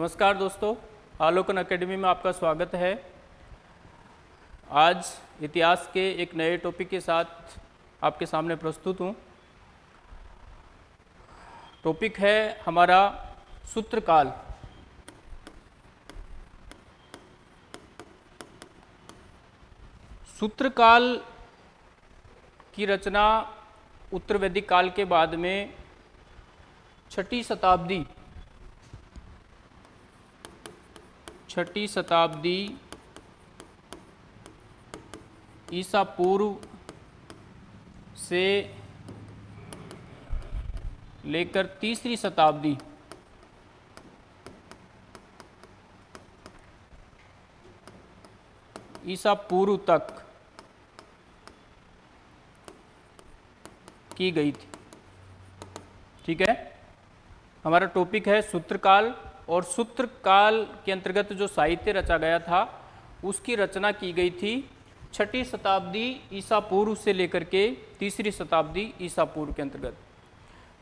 नमस्कार दोस्तों, आलोकन एकेडमी में आपका स्वागत है। आज इतिहास के एक नए टॉपिक के साथ आपके सामने प्रस्तुत हूँ। टॉपिक है हमारा सूत्रकाल। सूत्रकाल की रचना उत्तर वैदिक काल के बाद में छठी शताब्दी छठी शताब्दी ईसा पूर्व से लेकर तीसरी शताब्दी। ईसा पूर्व तक की गई थी। ठीक है? हमारा टॉपिक है सूत्रकाल और सूत्रकाल के अंतर्गत जो साहित्य रचा गया था, उसकी रचना की गई थी छठी शताब्दी ईसा पूर्व से लेकर के तीसरी शताब्दी ईसा पूर्व के अंतर्गत।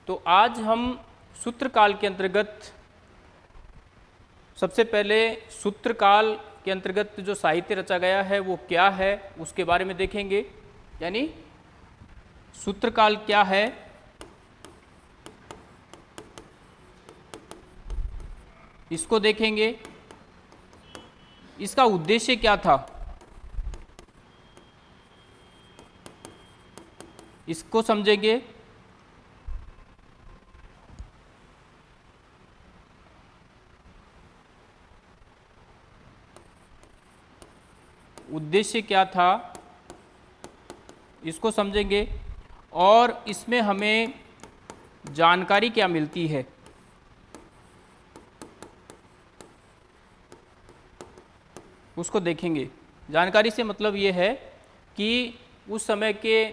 तो आज हम सूत्रकाल के अंतर्गत, सबसे पहले सूत्रकाल के अंतर्गत जो साहित्य रचा गया है, वो क्या है, उसके बारे में देखेंगे। यानी सूत्रकाल क्या है इसको देखेंगे। इसका उद्देश्य क्या था? इसको समझेंगे। उद्देश्य क्या था? इसको समझेंगे। और इसमें हमें जानकारी क्या मिलती है? उसको देखेंगे। जानकारी से मतलब ये है कि उस समय के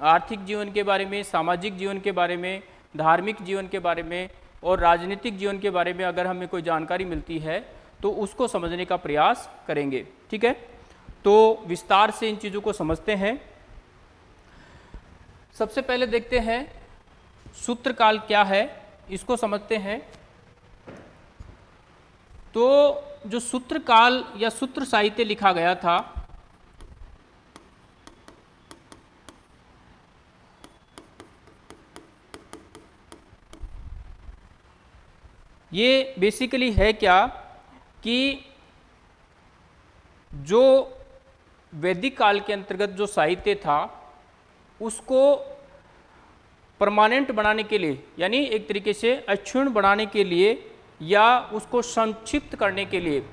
आर्थिक जीवन के बारे में, सामाजिक जीवन के बारे में, धार्मिक जीवन के बारे में और राजनीतिक जीवन के बारे में अगर हमें कोई जानकारी मिलती है तो उसको समझने का प्रयास करेंगे। ठीक है? तो विस्तार से इन चीज़ों को समझते हैं। सबसे पहले देखते हैं, सूत्रकाल क्या है? इसको समझते हैं। तो जो सूत्रकाल या सूत्र साहित्य लिखा गया था, ये बेसिकली है क्या कि जो वैदिक काल के अंतर्गत जो साहित्य था, उसको परमानेंट बनाने के लिए, यानी एक तरीके से अक्षुण बनाने के लिए या उसको संक्षिप्त करने के लिए।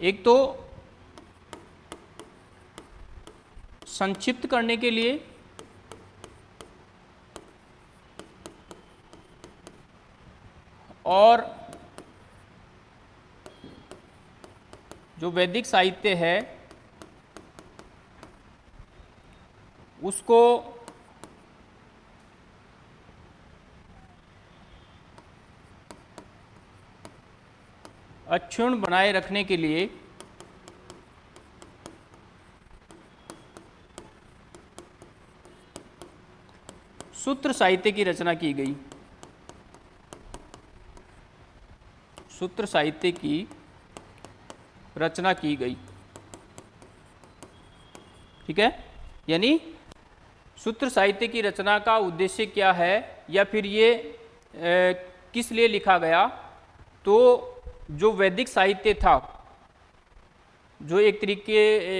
एक तो संक्षिप्त करने के लिए और जो वैदिक साहित्य है, उसको अक्षुण बनाए रखने के लिए सूत्र साहित्य की रचना की गई। सूत्र साहित्य की रचना की गई। ठीक है? यानी सूत्र साहित्य की रचना का उद्देश्य क्या है या फिर ये ए, किस लिए लिखा गया? तो जो वैदिक साहित्य था, जो एक तरीके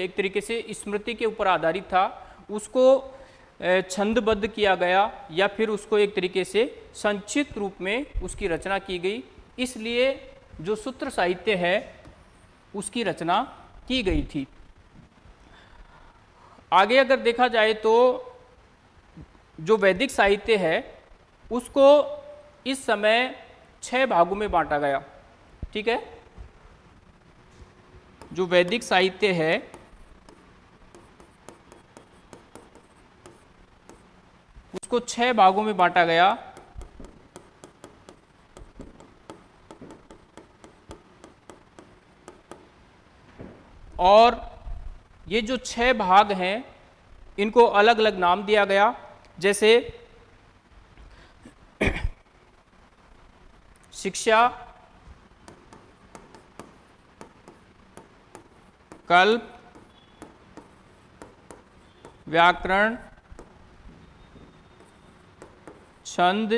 एक तरीके से स्मृति के ऊपर आधारित था, उसको छंदबद्ध किया गया या फिर उसको एक तरीके से संक्षिप्त रूप में उसकी रचना की गई। इसलिए जो सूत्र साहित्य है, उसकी रचना की गई थी। आगे अगर देखा जाए तो जो वैदिक साहित्य है, उसको इस समय छह भागों में बांटा गया। ठीक है? जो वैदिक साहित्य है, उसको छह भागों में बांटा गया। और ये जो छह भाग हैं, इनको अलग अलग नाम दिया गया। जैसे, शिक्षा कल्प व्याकरण, छंद,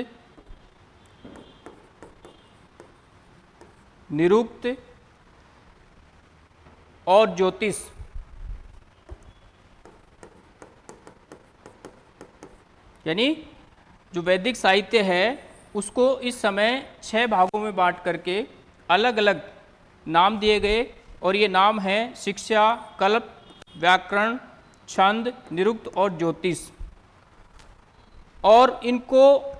निरुक्त और ज्योतिष। यानी जो वैदिक साहित्य है, उसको इस समय छह भागों में बांट करके अलग अलग नाम दिए गए और ये नाम हैं शिक्षा, कल्प, व्याकरण, छंद, निरुक्त और ज्योतिष। और इनको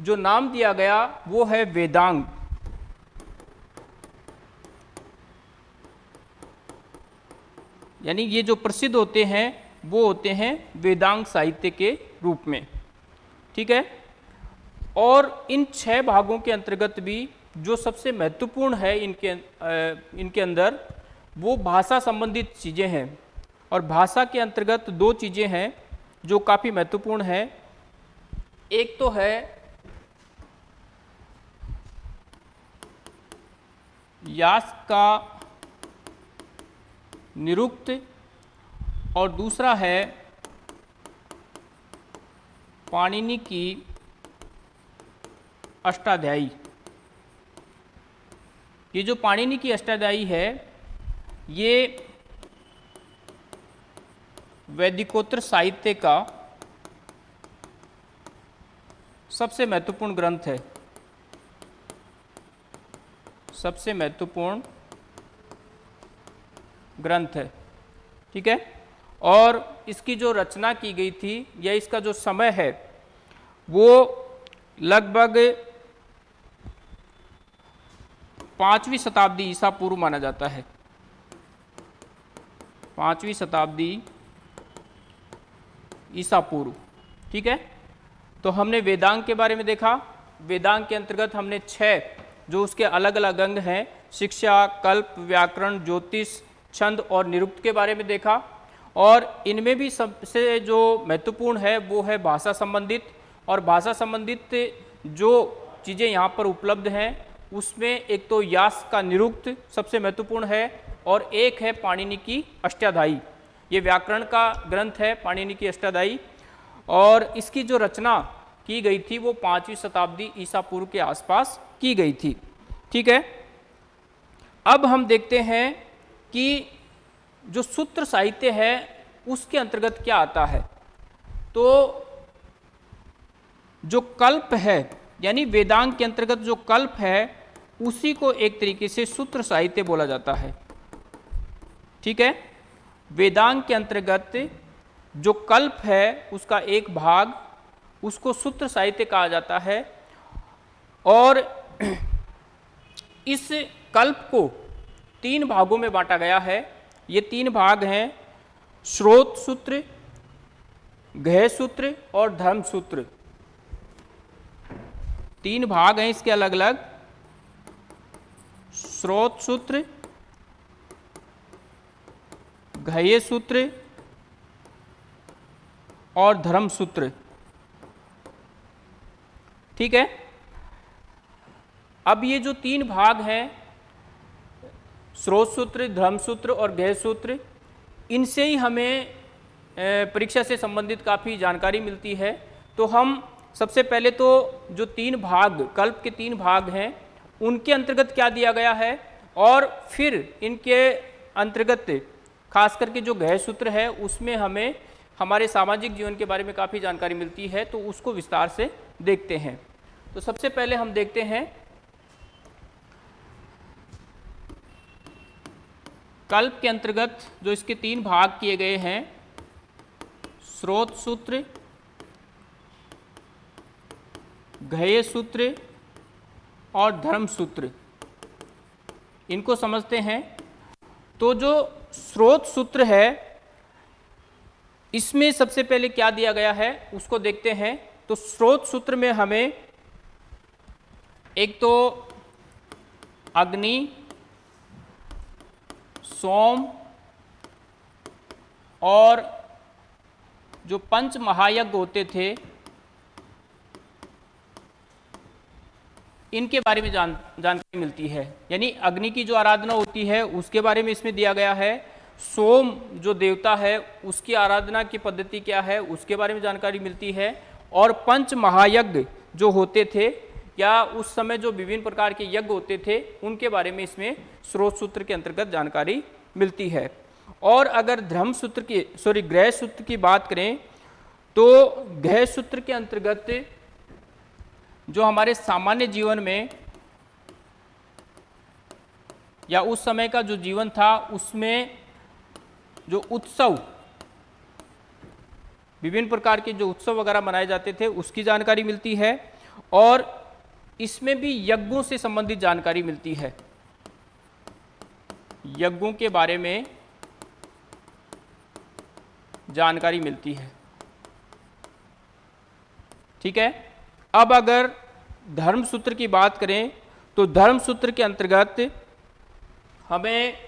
जो नाम दिया गया, वो है वेदांग। यानी ये जो प्रसिद्ध होते हैं, वो होते हैं वेदांग साहित्य के रूप में। ठीक है? और इन छह भागों के अंतर्गत भी जो सबसे महत्वपूर्ण है इनके इनके अंदर, वो भाषा संबंधित चीज़ें हैं। और भाषा के अंतर्गत दो चीज़ें हैं जो काफ़ी महत्वपूर्ण है। एक तो है, यास का निरुक्त, और दूसरा है, पाणिनि की अष्टाध्यायी। ये जो पाणिनि की अष्टाध्यायी है, ये वैदिकोत्तर साहित्य का सबसे महत्वपूर्ण ग्रंथ है। सबसे महत्वपूर्ण ग्रंथ है। ठीक है? और इसकी जो रचना की गई थी या इसका जो समय है, वो लगभग पांचवी शताब्दी ईसा पूर्व माना जाता है। पांचवी शताब्दी ईसा पूर्व, ठीक है? तो हमने वेदांग के बारे में देखा। वेदांग के अंतर्गत हमने छह, जो उसके अलग अलग अंग हैं, शिक्षा, कल्प, व्याकरण, ज्योतिष, छंद और निरुक्त के बारे में देखा। और इनमें भी सबसे जो महत्वपूर्ण है, वो है भाषा संबंधित। और भाषा संबंधित जो चीज़ें यहाँ पर उपलब्ध हैं उसमें एक तो यास का निरुक्त सबसे महत्वपूर्ण है और एक है पाणिनि की अष्टाध्यायी। ये व्याकरण का ग्रंथ है, पाणिनि की अष्टाध्यायी। और इसकी जो रचना की गई थी वो पाँचवीं शताब्दी ईसा पूर्व के आसपास की गई थी। ठीक है? अब हम देखते हैं कि जो सूत्र साहित्य है, उसके अंतर्गत क्या आता है। तो जो कल्प है, यानी वेदांग के अंतर्गत जो कल्प है उसी को एक तरीके से सूत्र साहित्य बोला जाता है। ठीक है? वेदांग के अंतर्गत जो कल्प है, उसका एक भाग, उसको सूत्र साहित्य कहा जाता है और इस कल्प को तीन भागों में बांटा गया है। ये तीन भाग हैं, स्रोत सूत्र, गह सूत्र और धर्म सूत्र। तीन भाग हैं इसके अलग अलग स्रोत सूत्र घय सूत्र और धर्म सूत्र। ठीक है? अब ये जो तीन भाग हैं, स्रोत सूत्र, धर्म सूत्र और गह सूत्र, इनसे ही हमें परीक्षा से संबंधित काफ़ी जानकारी मिलती है। तो हम सबसे पहले तो जो तीन भाग, कल्प के तीन भाग हैं उनके अंतर्गत क्या दिया गया है? और फिर इनके अंतर्गत खास करके जो गह सूत्र है, उसमें हमें, हमारे सामाजिक जीवन के बारे में काफ़ी जानकारी मिलती है तो उसको विस्तार से देखते हैं। तो सबसे पहले हम देखते हैं, कल्प के अंतर्गत जो इसके तीन भाग किए गए हैं, स्रोत सूत्र घय सूत्र और धर्म सूत्र। इनको समझते हैं। तो जो स्रोत सूत्र है, इसमें सबसे पहले क्या दिया गया है, उसको देखते हैं। तो स्रोत सूत्र में हमें एक तो अग्नि, सोम और जो पंच महायज्ञ होते थे इनके बारे में जान, जानकारी मिलती है। यानी अग्नि की जो आराधना होती है, उसके बारे में इसमें दिया गया है। सोम जो देवता है, उसकी आराधना की पद्धति क्या है, उसके बारे में जानकारी मिलती है। और पंच महायज्ञ जो होते थे, या उस समय जो विभिन्न प्रकार के यज्ञ होते थे, उनके बारे में इसमें स्रोत सूत्र के अंतर्गत जानकारी मिलती है। और अगर धर्म सूत्र की सॉरी ग्रह सूत्र की बात करें तो ग्रह सूत्र के अंतर्गत जो हमारे सामान्य जीवन में या उस समय का जो जीवन था, उसमें जो उत्सव, विभिन्न प्रकार के जो उत्सव वगैरह मनाए जाते थे, उसकी जानकारी मिलती है और इसमें भी यज्ञों से संबंधित जानकारी मिलती है। यज्ञों के बारे में जानकारी मिलती है। ठीक है? अब अगर धर्म सूत्र की बात करें तो धर्म सूत्र के अंतर्गत हमें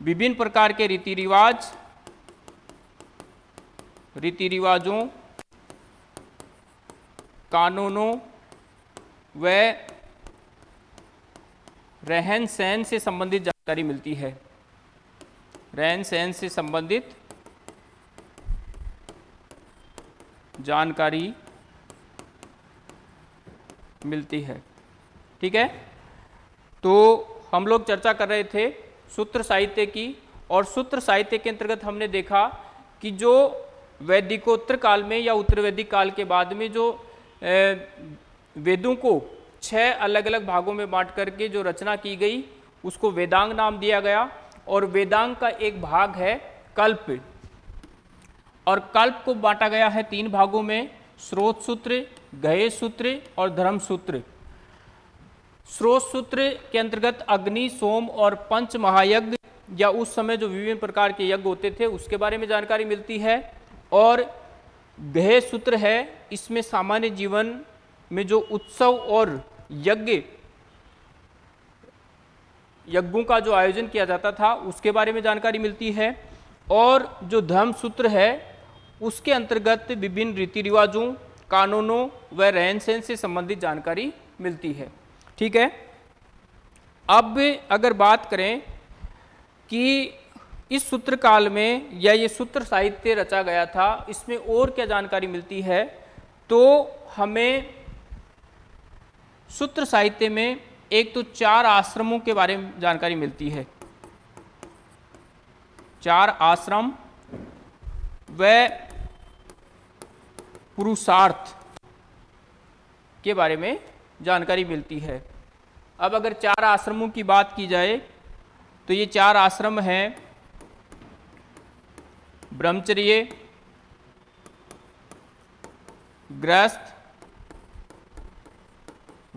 विभिन्न प्रकार के रीति रिवाज रीति रिवाजों कानूनों व रहन सहन से संबंधित जानकारी मिलती है। रहन सहन से संबंधित जानकारी मिलती है। ठीक है? तो हम लोग चर्चा कर रहे थे सूत्र साहित्य की और सूत्र साहित्य के अंतर्गत हमने देखा कि जो वैदिकोत्तर काल में या उत्तर वैदिक काल के बाद में जो वेदों को छह अलग अलग भागों में बांट करके जो रचना की गई, उसको वेदांग नाम दिया गया और वेदांग का एक भाग है कल्प। और कल्प को बांटा गया है तीन भागों में, स्रोत सूत्र, गहे सूत्र और धर्म सूत्र। स्रोत सूत्र के अंतर्गत अग्नि, सोम और पंच महायज्ञ या उस समय जो विभिन्न प्रकार के यज्ञ होते थे, उसके बारे में जानकारी मिलती है। और गहे सूत्र है, इसमें सामान्य जीवन में जो उत्सव और यज्ञ, यज्ञों का जो आयोजन किया जाता था, उसके बारे में जानकारी मिलती है। और जो धर्म सूत्र है उसके अंतर्गत विभिन्न रीति रिवाजों, कानूनों व रहन सहन से संबंधित जानकारी मिलती है। ठीक है? अब अगर बात करें कि इस सूत्र काल में या ये सूत्र साहित्य रचा गया था, इसमें और क्या जानकारी मिलती है? तो हमें सूत्र साहित्य में एक तो चार आश्रमों के बारे में जानकारी मिलती है। चार आश्रम व पुरुषार्थ के बारे में जानकारी मिलती है। अब अगर चार आश्रमों की बात की जाए तो ये चार आश्रम हैं ब्रह्मचर्य ग्रस्त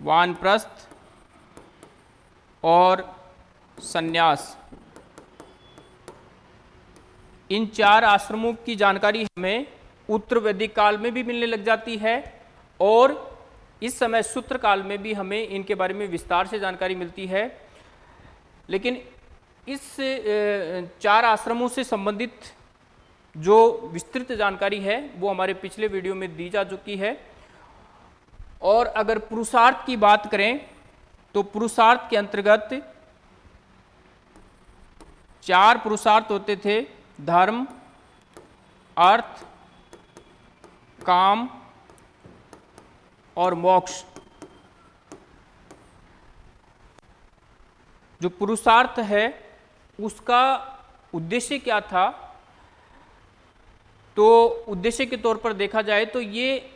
वानप्रस्थ और सन्यास। इन चार आश्रमों की जानकारी हमें उत्तर वैदिक काल में भी मिलने लग जाती है और इस समय सूत्र काल में भी हमें इनके बारे में विस्तार से जानकारी मिलती है। लेकिन इस चार आश्रमों से संबंधित जो विस्तृत जानकारी है, वो हमारे पिछले वीडियो में दी जा चुकी है। और अगर पुरुषार्थ की बात करें तो पुरुषार्थ के अंतर्गत चार पुरुषार्थ होते थे, धर्म, अर्थ काम और मोक्ष। जो पुरुषार्थ है, उसका उद्देश्य क्या था? तो उद्देश्य के तौर पर देखा जाए तो ये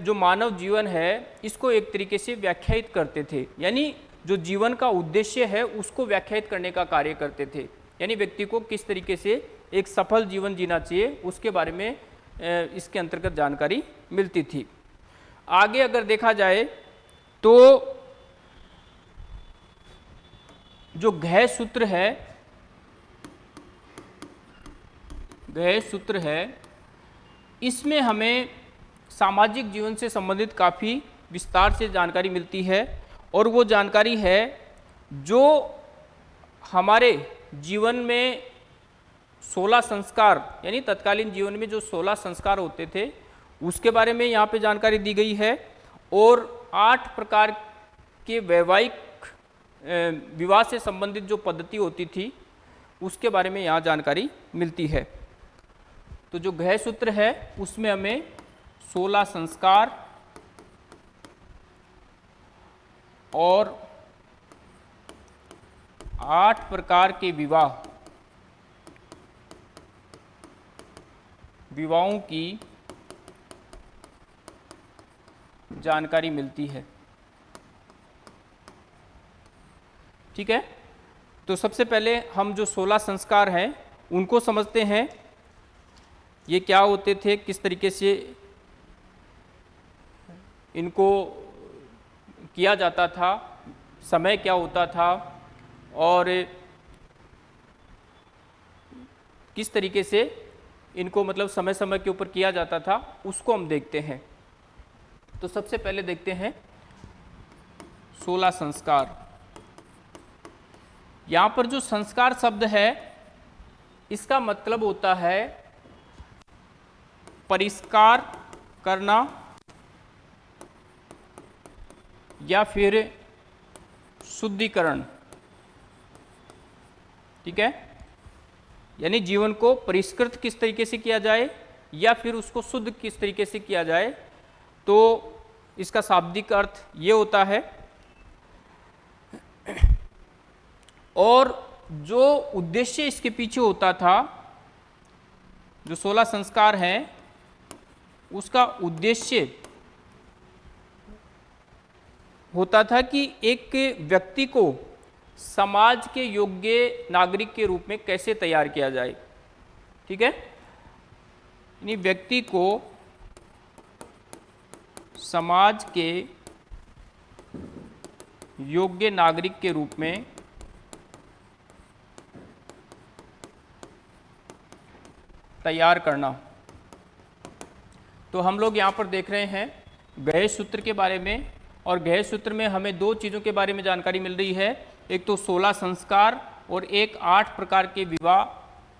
जो मानव जीवन है, इसको एक तरीके से व्याख्यायित करते थे। यानी जो जीवन का उद्देश्य है, उसको व्याख्यायित करने का कार्य करते थे। यानी व्यक्ति को किस तरीके से एक सफल जीवन जीना चाहिए, उसके बारे में इसके अंतर्गत जानकारी मिलती थी। आगे अगर देखा जाए तो जो गह सूत्र है, गह सूत्र है, इसमें हमें सामाजिक जीवन से संबंधित काफ़ी विस्तार से जानकारी मिलती है और वो जानकारी है जो हमारे जीवन में 16 संस्कार, यानी तत्कालीन जीवन में जो 16 संस्कार होते थे, उसके बारे में यहाँ पे जानकारी दी गई है। और आठ प्रकार के वैवाहिक विवाह से संबंधित जो पद्धति होती थी, उसके बारे में यहाँ जानकारी मिलती है। तो जो गृह सूत्र है, उसमें हमें 16 संस्कार और आठ प्रकार के विवाह विवाहों की जानकारी मिलती है। ठीक है? तो सबसे पहले हम जो 16 संस्कार हैं, उनको समझते हैं। ये क्या होते थे? किस तरीके से इनको किया जाता था? समय क्या होता था? और किस तरीके से इनको मतलब समय समय के ऊपर किया जाता था, उसको हम देखते हैं। तो सबसे पहले देखते हैं, सोलह संस्कार। यहाँ पर जो संस्कार शब्द है, इसका मतलब होता है परिष्कार करना या फिर शुद्धिकरण। ठीक है? यानी जीवन को परिष्कृत किस तरीके से किया जाए या फिर उसको शुद्ध किस तरीके से किया जाए तो इसका शाब्दिक अर्थ ये होता है, और जो उद्देश्य इसके पीछे होता था, जो सोलह संस्कार हैं, उसका उद्देश्य होता था कि एक व्यक्ति को समाज के योग्य नागरिक के रूप में कैसे तैयार किया जाए? ठीक है? यानी व्यक्ति को समाज के योग्य नागरिक के रूप में तैयार करना। तो हम लोग यहाँ पर देख रहे हैं गहे सूत्र के बारे में और गहे सूत्र में हमें दो चीज़ों के बारे में जानकारी मिल रही है। एक तो 16 संस्कार और एक आठ प्रकार के विवाह,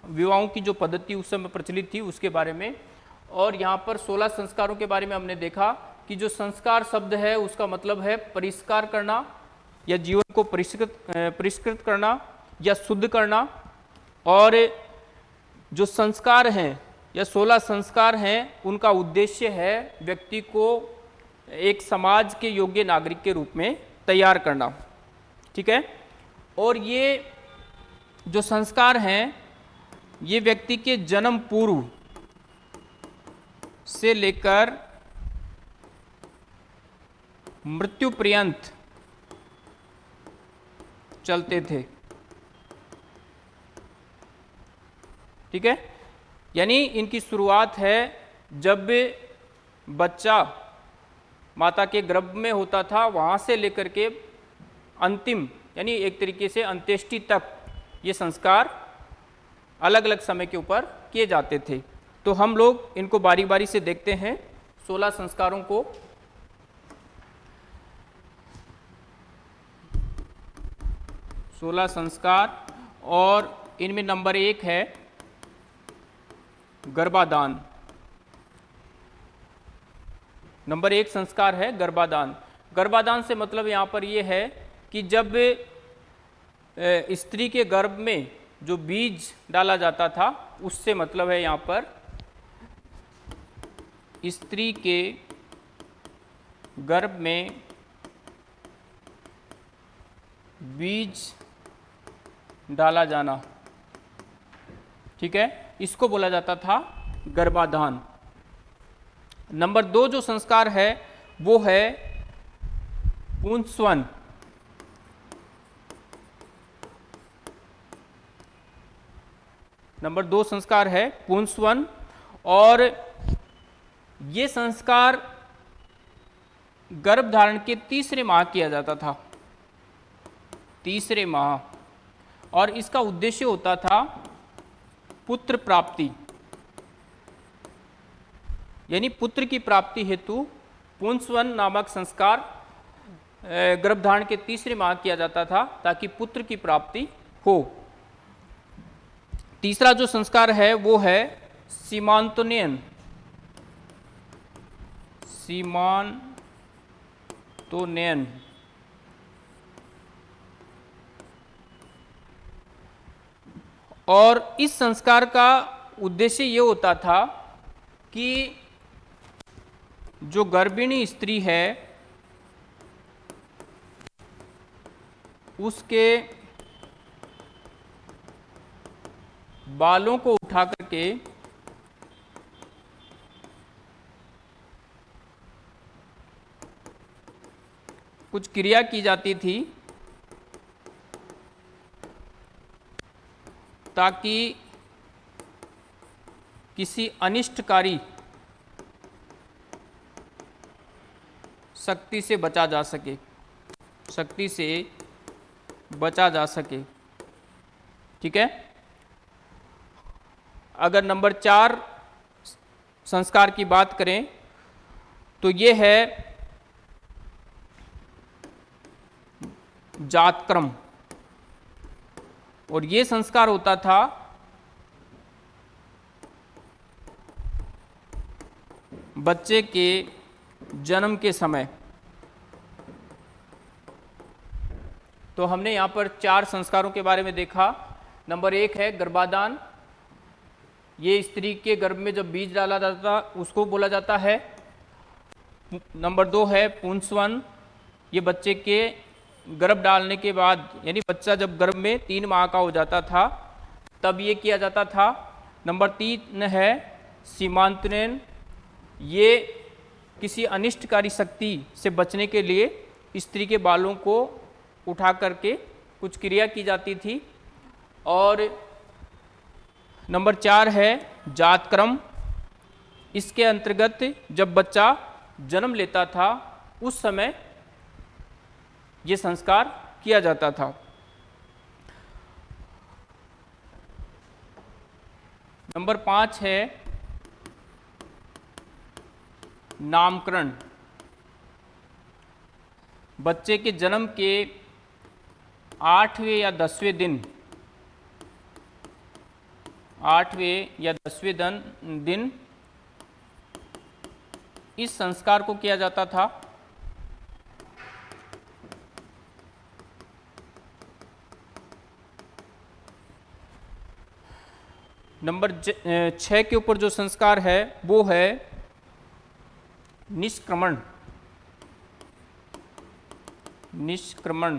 विवाहों की जो पद्धति उस समय प्रचलित थी उसके बारे में। और यहाँ पर 16 संस्कारों के बारे में हमने देखा कि जो संस्कार शब्द है उसका मतलब है परिष्कार करना, या जीवन को परिष्कृत परिष्कृत करना, या शुद्ध करना। और जो संस्कार हैं, या सोलह संस्कार हैं, उनका उद्देश्य है व्यक्ति को एक समाज के योग्य नागरिक के रूप में तैयार करना, ठीक है? और ये जो संस्कार हैं, ये व्यक्ति के जन्म पूर्व से लेकर मृत्यु पर्यंत चलते थे। ठीक है? यानी इनकी शुरुआत है जब बच्चा माता के गर्भ में होता था, वहाँ से लेकर के अंतिम, यानी एक तरीके से अंत्येष्टि तक ये संस्कार अलग अलग समय के ऊपर किए जाते थे। तो हम लोग इनको बारी बारी से देखते हैं। सोलह संस्कारों को सोलह संस्कार, और इनमें नंबर एक है गर्भादान नंबर एक संस्कार है गर्भादान गर्भादान से मतलब यहाँ पर ये है कि जब स्त्री के गर्भ में जो बीज डाला जाता था, उससे मतलब है यहाँ पर स्त्री के गर्भ में बीज डाला जाना। ठीक है? इसको बोला जाता था गर्भाधान। नंबर दो जो संस्कार है, वो है पुंसवन। नंबर दो संस्कार है पुंसवन, और ये संस्कार गर्भ धारण के तीसरे माह किया जाता था। तीसरे माह। और इसका उद्देश्य होता था पुत्र प्राप्ति। यानी पुत्र की प्राप्ति हेतु पुंसवन नामक संस्कार गर्भधारण के तीसरे माह किया जाता था ताकि पुत्र की प्राप्ति हो। तीसरा जो संस्कार है वो है सीमांतोनयन। सीमांतोनयन। और इस संस्कार का उद्देश्य ये होता था कि जो गर्भिणी स्त्री है, उसके बालों को उठा करके कुछ क्रिया की जाती थी ताकि किसी अनिष्टकारी शक्ति से बचा जा सके। शक्ति से बचा जा सके। ठीक है? अगर नंबर चार संस्कार की बात करें तो ये है जातक्रम। और ये संस्कार होता था बच्चे के जन्म के समय। तो हमने यहाँ पर चार संस्कारों के बारे में देखा। नंबर एक है गर्भाधान। ये स्त्री के गर्भ में जब बीज डाला जाता, उसको बोला जाता है। नंबर दो है पुंसवन। ये बच्चे के गर्भ डालने के बाद, यानी बच्चा जब गर्भ में तीन माह का हो जाता था, तब ये किया जाता था। नंबर तीन है सीमांतरण। ये किसी अनिष्टकारी शक्ति से बचने के लिए स्त्री के बालों को उठा करके कुछ क्रिया की जाती थी। और नंबर चार है जातक्रम। इसके अंतर्गत जब बच्चा जन्म लेता था, उस समय ये संस्कार किया जाता था। नंबर पाँच है नामकरण। बच्चे के जन्म के आठवें या दसवें दिन। आठवें या दसवें दिन दिन इस संस्कार को किया जाता था। नंबर छः के ऊपर जो संस्कार है, वो है निष्क्रमण। निष्क्रमण।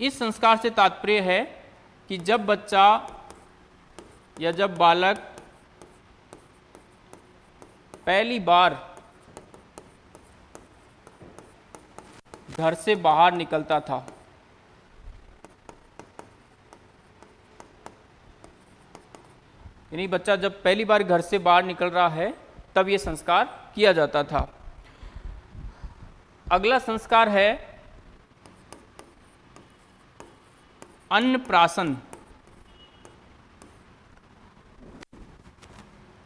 इस संस्कार से तात्पर्य है कि जब बच्चा या जब बालक पहली बार घर से बाहर निकलता था यानी बच्चा जब पहली बार घर से बाहर निकल रहा है, तब ये संस्कार किया जाता था। अगला संस्कार है अन्नप्राशन।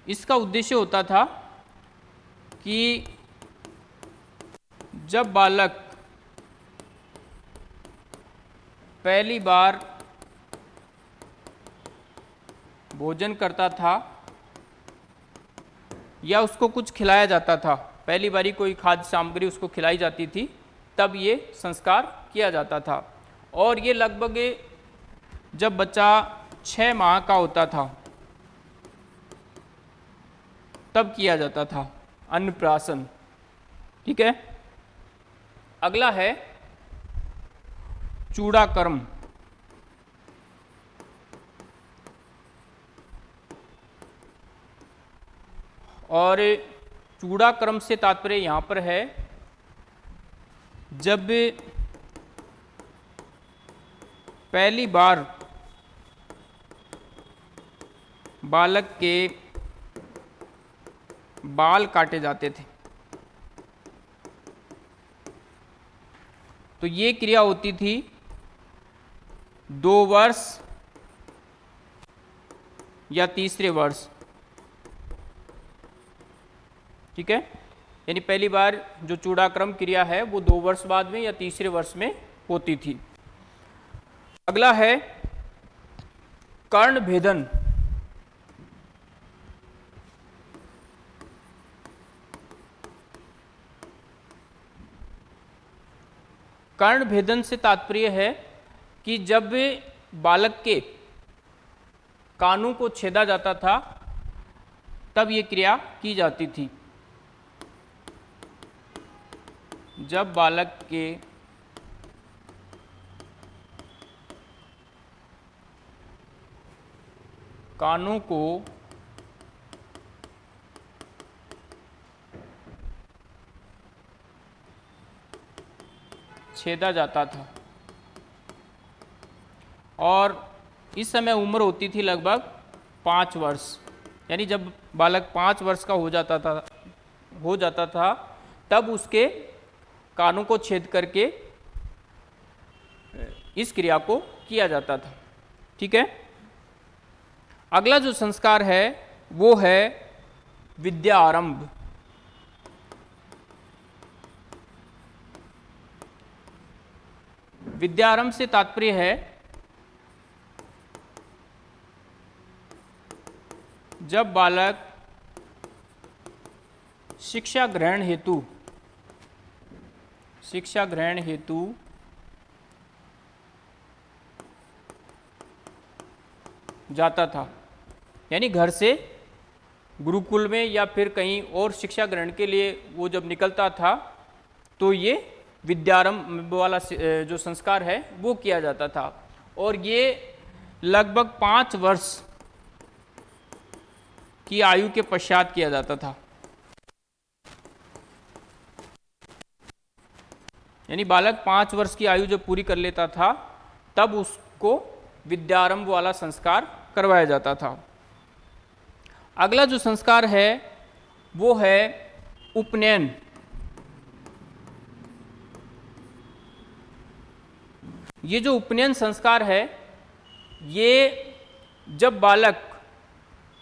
इसका उद्देश्य होता था कि जब बालक पहली बार भोजन करता था या उसको कुछ खिलाया जाता था। पहली बारी कोई खाद्य सामग्री उसको खिलाई जाती थी, तब ये संस्कार किया जाता था। और ये लगभग जब बच्चा छः माह का होता था, तब किया जाता था अन्नप्राशन। ठीक है? अगला है चूड़ा कर्म और चूड़ा क्रम से तात्पर्य यहाँ पर है। जब पहली बार बालक के बाल काटे जाते थे तो ये क्रिया होती थी दो वर्ष या तीसरे वर्ष। ठीक है? यानी पहली बार जो चूड़ाक्रम क्रिया है, वो दो वर्ष बाद में या तीसरे वर्ष में होती थी। अगला है कर्ण भेदन। कर्ण भेदन से तात्पर्य है कि जब बालक के कानों को छेदा जाता था, तब ये क्रिया की जाती थी। जब बालक के कानों को छेदा जाता था। और इस समय उम्र होती थी लगभग पाँच वर्ष। यानी जब बालक पाँच वर्ष का हो जाता था, हो जाता था, तब उसके कानों को छेद करके इस क्रिया को किया जाता था। ठीक है? अगला जो संस्कार है, वो है विद्या आरंभ। विद्यारंभ से तात्पर्य है, जब बालक शिक्षा ग्रहण हेतु शिक्षा ग्रहण हेतु जाता था। यानी घर से गुरुकुल में या फिर कहीं और शिक्षा ग्रहण के लिए वो जब निकलता था तो ये विद्यारंभ वाला जो संस्कार है, वो किया जाता था। और ये लगभग पाँच वर्ष की आयु के पश्चात किया जाता था। यानी बालक पाँच वर्ष की आयु जब पूरी कर लेता था, तब उसको विद्यारंभ वाला संस्कार करवाया जाता था। अगला जो संस्कार है, वो है उपनयन। ये जो उपनयन संस्कार है, ये जब बालक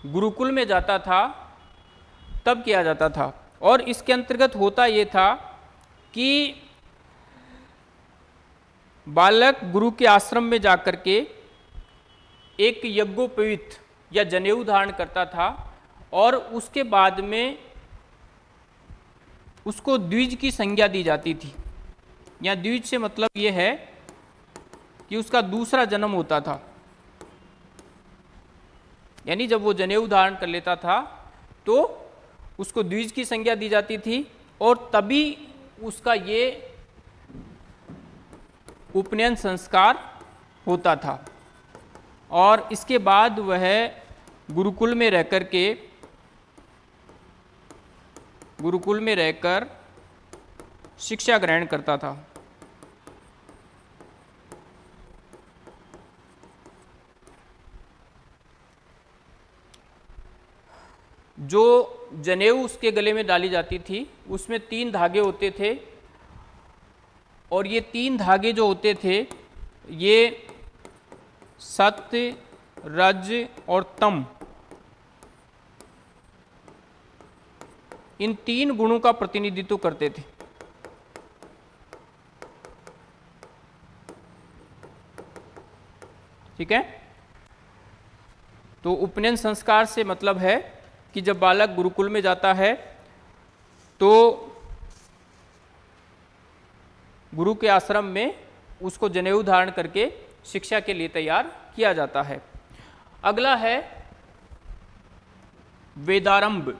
गुरुकुल में जाता था, तब किया जाता था। और इसके अंतर्गत होता ये था कि बालक गुरु के आश्रम में जाकर के एक यज्ञोपवित या जनेऊ धारण करता था और उसके बाद में उसको द्विज की संज्ञा दी जाती थी। या द्विज से मतलब ये है कि उसका दूसरा जन्म होता था। यानी जब वो जनेऊ धारण कर लेता था तो उसको द्विज की संज्ञा दी जाती थी और तभी उसका ये उपनयन संस्कार होता था। और इसके बाद वह गुरुकुल में रहकर के, गुरुकुल में रहकर शिक्षा ग्रहण करता था। जो जनेऊ उसके गले में डाली जाती थी, उसमें तीन धागे होते थे। और ये तीन धागे जो होते थे, ये सत्य, रज और तम। इन तीन गुणों का प्रतिनिधित्व करते थे। ठीक है? तो उपनयन संस्कार से मतलब है कि जब बालक गुरुकुल में जाता है तो गुरु के आश्रम में उसको जनेऊ धारण करके शिक्षा के लिए तैयार किया जाता है। अगला है वेदारंभ।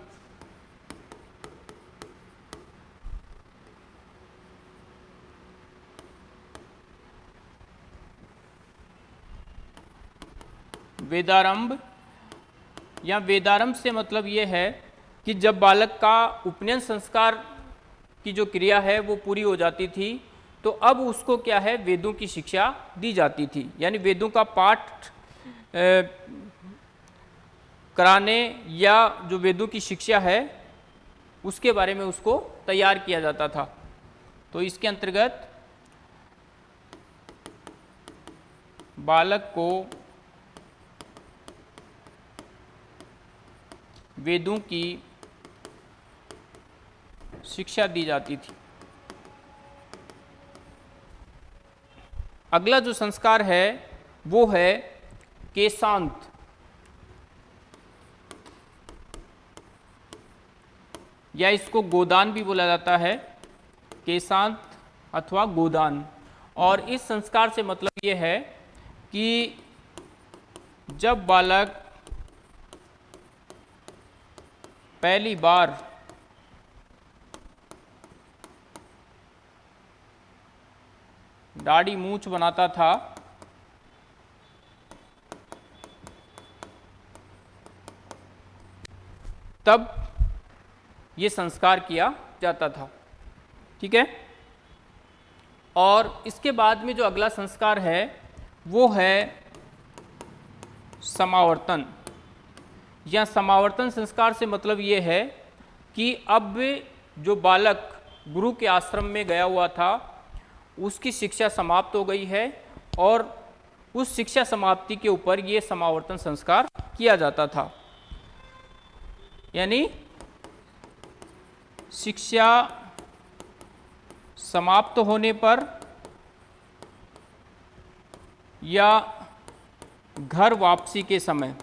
वेदारंभ, या वेदारंभ से मतलब ये है कि जब बालक का उपनयन संस्कार की जो क्रिया है वो पूरी हो जाती थी तो अब उसको क्या है? वेदों की शिक्षा दी जाती थी। यानी वेदों का पाठ कराने या जो वेदों की शिक्षा है, उसके बारे में उसको तैयार किया जाता था। तो इसके अंतर्गत बालक को वेदों की शिक्षा दी जाती थी। अगला जो संस्कार है, वो है केशांत या इसको गोदान भी बोला जाता है केशांत अथवा गोदान। और इस संस्कार से मतलब ये है कि जब बालक पहली बार दाढ़ी मूछ बनाता था। तब ये संस्कार किया जाता था। ठीक है? और इसके बाद में जो अगला संस्कार है, वो है समावर्तन। या समावर्तन संस्कार से मतलब ये है कि अब जो बालक गुरु के आश्रम में गया हुआ था उसकी शिक्षा समाप्त हो गई है और उस शिक्षा समाप्ति के ऊपर ये समावर्तन संस्कार किया जाता था। यानी शिक्षा समाप्त होने पर या घर वापसी के समय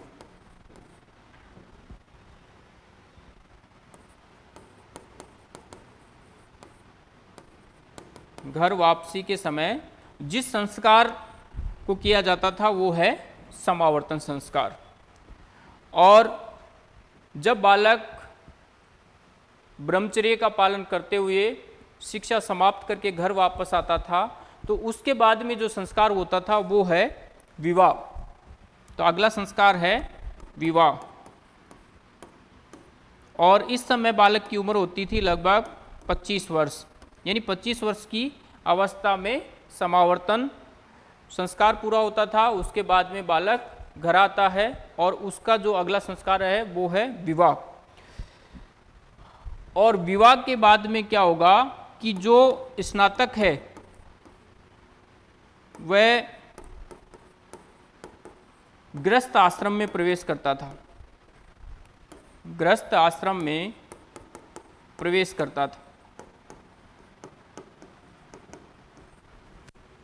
घर वापसी के समय जिस संस्कार को किया जाता था वो है समावर्तन संस्कार। और जब बालक ब्रह्मचर्य का पालन करते हुए शिक्षा समाप्त करके घर वापस आता था तो उसके बाद में जो संस्कार होता था वो है विवाह। तो अगला संस्कार है विवाह। और इस समय बालक की उम्र होती थी लगभग 25 वर्ष। यानी 25 वर्ष की अवस्था में समावर्तन संस्कार पूरा होता था, उसके बाद में बालक घर आता है और उसका जो अगला संस्कार है, वो है विवाह। और विवाह के बाद में क्या होगा कि जो स्नातक है, वह ग्रस्त आश्रम में प्रवेश करता था। ग्रस्त आश्रम में प्रवेश करता था।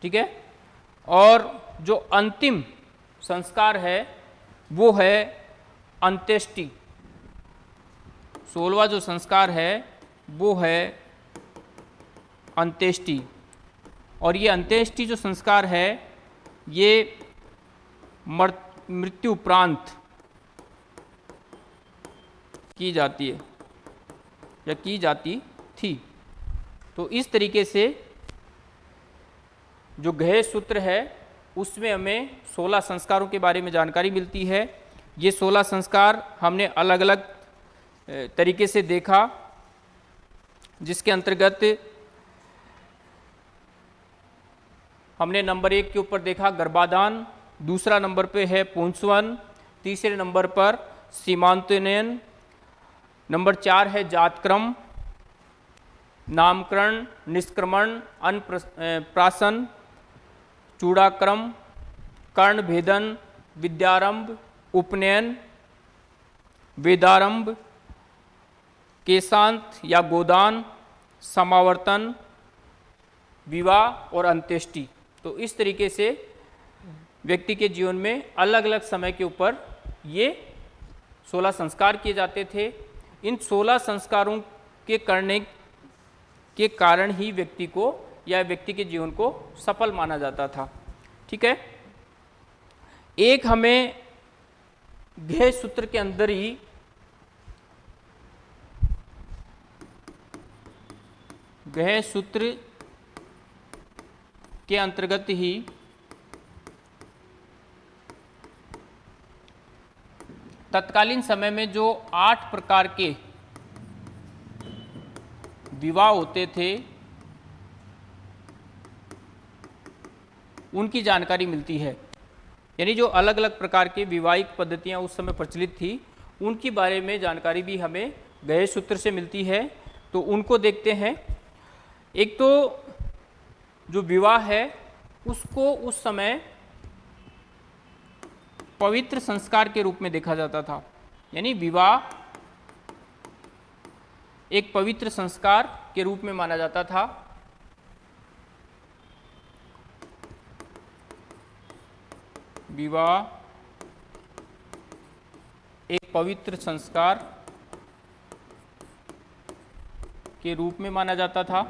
ठीक है? और जो अंतिम संस्कार है, वो है अंत्येष्टि। सोलवा जो संस्कार है, वो है अंत्येष्टि। और ये अंत्येष्टि जो संस्कार है, ये मृत्यु उपरांत की जाती है, या की जाती थी। तो इस तरीके से जो गहे सूत्र है, उसमें हमें 16 संस्कारों के बारे में जानकारी मिलती है। ये 16 संस्कार हमने अलग अलग तरीके से देखा, जिसके अंतर्गत हमने नंबर एक के ऊपर देखा गर्भाधान, दूसरा नंबर पे है पुंसवन, तीसरे नंबर पर सीमांतनयन नंबर चार है जातक्रम, नामकरण, निष्क्रमण अनप्राशन चूड़ाक्रम कर्ण भेदन विद्यारंभ, उपनयन, वेदारंभ, केशांत या गोदान, समावर्तन, विवाह और अंत्येष्टि। तो इस तरीके से व्यक्ति के जीवन में अलग अलग समय के ऊपर ये 16 संस्कार किए जाते थे। इन 16 संस्कारों के करने के कारण ही व्यक्ति को या व्यक्ति के जीवन को सफल माना जाता था। ठीक है? एक हमें ध्येय सूत्र के अंदर ही गह सूत्र के अंतर्गत ही तत्कालीन समय में जो आठ प्रकार के विवाह होते थे उनकी जानकारी मिलती है। यानी जो अलग अलग प्रकार की विवाहिक पद्धतियाँ उस समय प्रचलित थी, उनके बारे में जानकारी भी हमें गए सूत्र से मिलती है। तो उनको देखते हैं। एक तो जो विवाह है, उसको उस समय पवित्र संस्कार के रूप में देखा जाता था। यानी विवाह एक पवित्र संस्कार के रूप में माना जाता था। विवाह, एक पवित्र संस्कार के रूप में माना जाता था।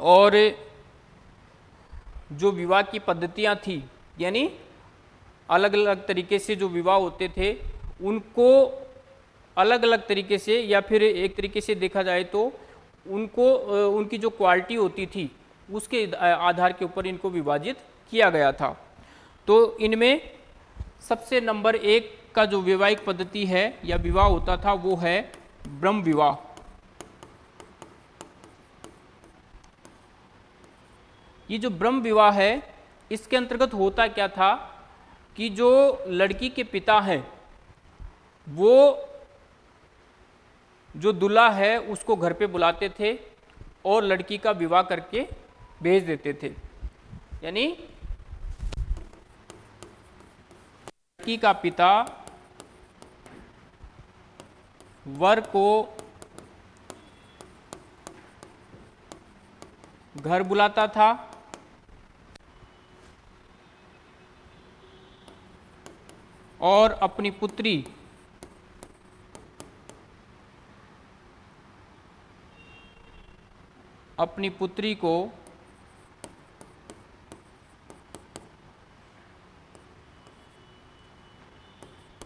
और जो विवाह की पद्धतियाँ थी, यानी अलग अलग तरीके से जो विवाह होते थे, उनको अलग अलग तरीके से या फिर एक तरीके से देखा जाए तो उनको उनकी जो क्वालिटी होती थी, उसके आधार के ऊपर इनको विभाजित किया गया था। तो इनमें सबसे नंबर एक का जो वैवाहिक पद्धति है या विवाह होता था, वो है ब्रह्म विवाह। ये जो ब्रह्म विवाह है, इसके अंतर्गत होता क्या था कि जो लड़की के पिता हैं, वो जो दुल्हा है, उसको घर पे बुलाते थे और लड़की का विवाह करके भेज देते थे। यानी लड़की का पिता वर को घर बुलाता था। और अपनी पुत्री अपनी पुत्री को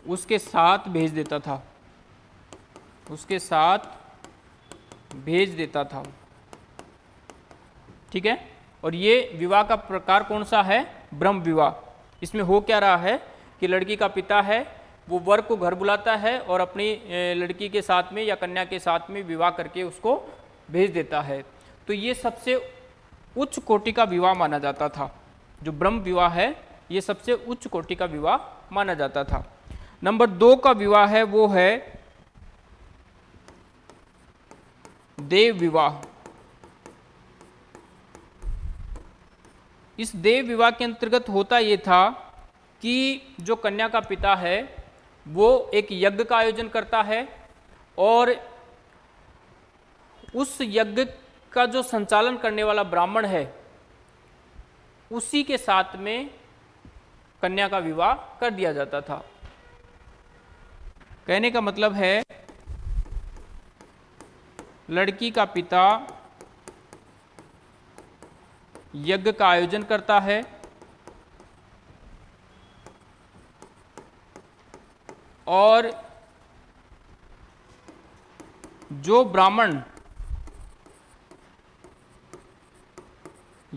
उसके साथ भेज देता था। उसके साथ भेज देता था। ठीक है? और ये विवाह का प्रकार कौन सा है? ब्रह्म विवाह। इसमें हो क्या रहा है कि लड़की का पिता है, वो वर को घर बुलाता है और अपनी लड़की के साथ में या कन्या के साथ में विवाह करके उसको भेज देता है। तो ये सबसे उच्च कोटि का विवाह माना जाता था। जो ब्रह्म विवाह है, ये सबसे उच्च कोटि का विवाह माना जाता था। नंबर दो का विवाह है, वो है देव विवाह। इस देव विवाह के अंतर्गत होता ये था कि जो कन्या का पिता है, वो एक यज्ञ का आयोजन करता है और उस यज्ञ का जो संचालन करने वाला ब्राह्मण है, उसी के साथ में कन्या का विवाह कर दिया जाता था। कहने का मतलब है, लड़की का पिता यज्ञ का आयोजन करता है, और जो ब्राह्मण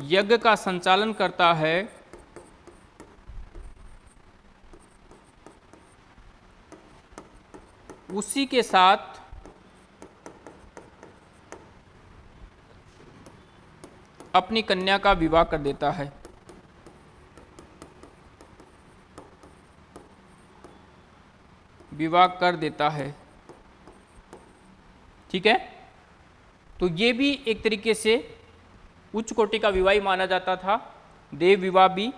यज्ञ का संचालन करता है। उसी के साथ अपनी कन्या का विवाह कर देता है। विवाह कर देता है। ठीक है? तो ये भी एक तरीके से उच्च कोटि का विवाह ही माना जाता था, देव विवाह भी।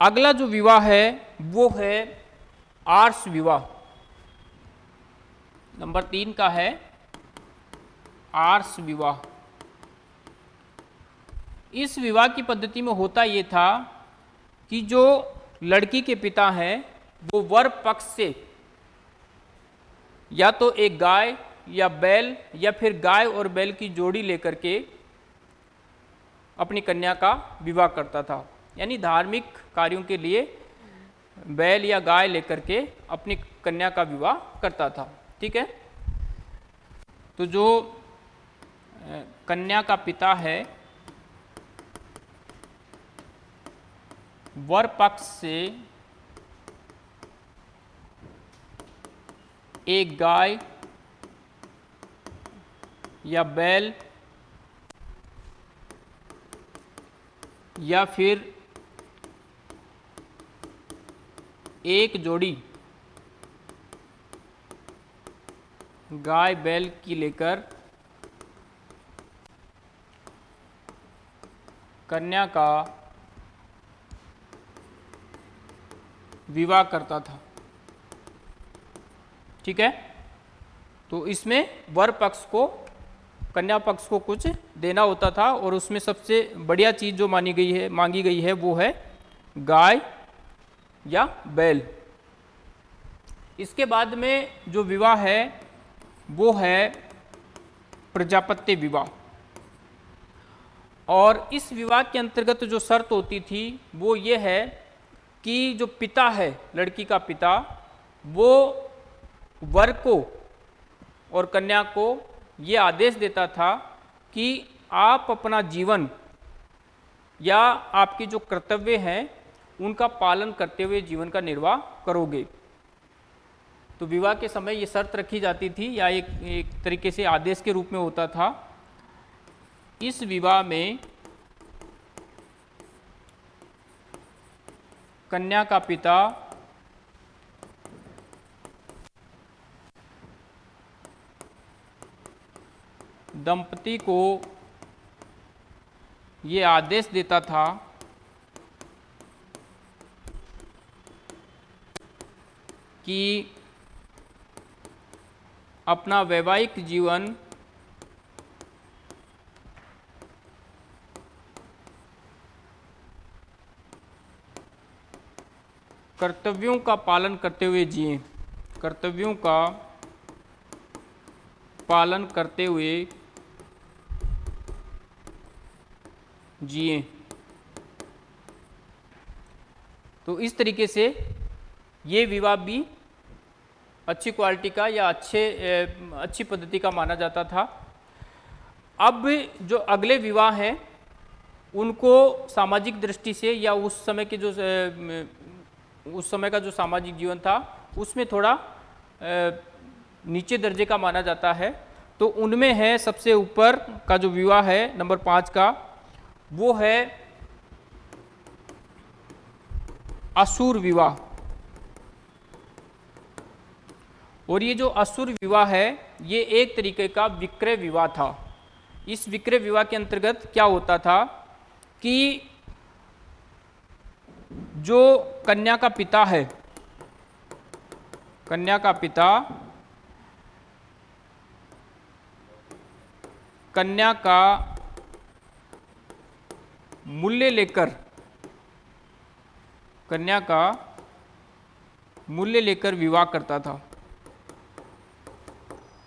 अगला जो विवाह है, वो है आर्स विवाह। नंबर तीन का है आर्स विवाह। इस विवाह की पद्धति में होता ये था कि जो लड़की के पिता हैं, वो वर पक्ष से या तो एक गाय या बैल या फिर गाय और बैल की जोड़ी लेकर के अपनी कन्या का विवाह करता था। यानी धार्मिक कार्यों के लिए बैल या गाय लेकर के अपनी कन्या का विवाह करता था। ठीक है? तो जो कन्या का पिता है, वर पक्ष से एक गाय या बैल या फिर एक जोड़ी गाय बैल की लेकर कन्या का विवाह करता था। ठीक है? तो इसमें वर पक्ष को कन्या पक्ष को कुछ देना होता था और उसमें सबसे बढ़िया चीज़ जो मानी गई है, मांगी गई है, वो है गाय या बैल। इसके बाद में जो विवाह है, वो है प्रजापत्य विवाह। और इस विवाह के अंतर्गत जो शर्त होती थी, वो ये है कि जो पिता है, लड़की का पिता, वो वर को और कन्या को ये आदेश देता था कि आप अपना जीवन या आपके जो कर्तव्य हैं, उनका पालन करते हुए जीवन का निर्वाह करोगे। तो विवाह के समय ये शर्त रखी जाती थी या एक एक तरीके से आदेश के रूप में होता था। इस विवाह में कन्या का पिता दंपति को ये आदेश देता था, कि अपना वैवाहिक जीवन कर्तव्यों का पालन करते हुए जिए। कर्तव्यों का पालन करते हुए जिए। तो इस तरीके से ये विवाह भी अच्छी क्वालिटी का या अच्छे अच्छी पद्धति का माना जाता था। अब जो अगले विवाह हैं, उनको सामाजिक दृष्टि से या उस समय के जो उस समय का जो सामाजिक जीवन था, उसमें थोड़ा नीचे दर्जे का माना जाता है। तो उनमें है सबसे ऊपर का जो विवाह है, नंबर पाँच का वो है असुर विवाह। और ये जो असुर विवाह है, ये एक तरीके का विक्रय विवाह था। इस विक्रय विवाह के अंतर्गत क्या होता था कि जो कन्या का पिता है, कन्या का पिता, कन्या का मूल्य लेकर, कन्या का मूल्य लेकर विवाह करता था।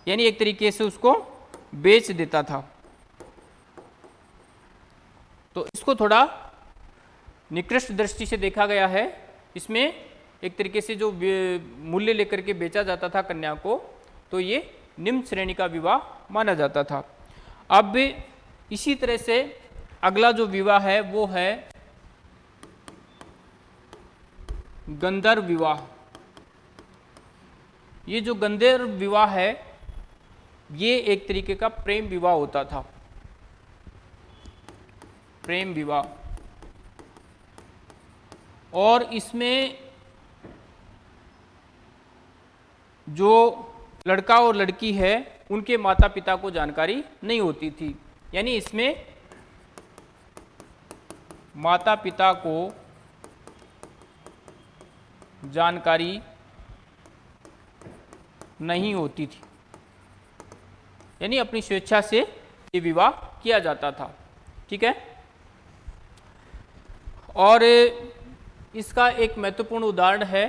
यानी एक तरीके से उसको बेच देता था। तो इसको थोड़ा निकृष्ट दृष्टि से देखा गया है। इसमें एक तरीके से जो मूल्य लेकर के बेचा जाता था कन्या को तो ये निम्न श्रेणी का विवाह माना जाता था। अब इसी तरह से अगला जो विवाह है वो है गंधर्व विवाह। ये जो गंधर्व विवाह है, ये एक तरीके का प्रेम विवाह होता था। प्रेम विवाह। और इसमें जो लड़का और लड़की है, उनके माता पिता को जानकारी नहीं होती थी। यानी इसमें माता पिता को जानकारी नहीं होती थी। यानी अपनी स्वेच्छा से ये विवाह किया जाता था। ठीक है? और इसका एक महत्वपूर्ण उदाहरण है